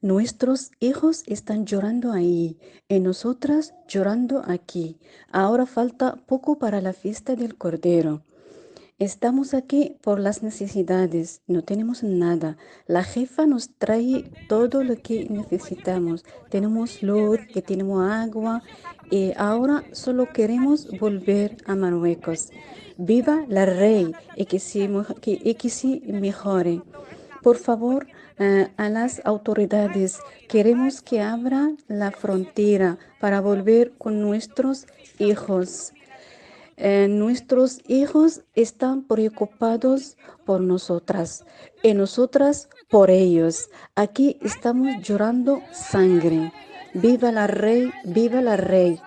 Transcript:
Nuestros hijos están llorando ahí y nosotras llorando aquí. Ahora falta poco para la fiesta del Cordero. Estamos aquí por las necesidades, no tenemos nada. La jefa nos trae todo lo que necesitamos. Tenemos luz, que tenemos agua y ahora solo queremos volver a Marruecos. Viva la rey y que sí, que, que mejore. Por favor, eh, a las autoridades, queremos que abra la frontera para volver con nuestros hijos. Eh, nuestros hijos están preocupados por nosotras y nosotras por ellos. Aquí estamos llorando sangre. Viva la rey, viva la rey.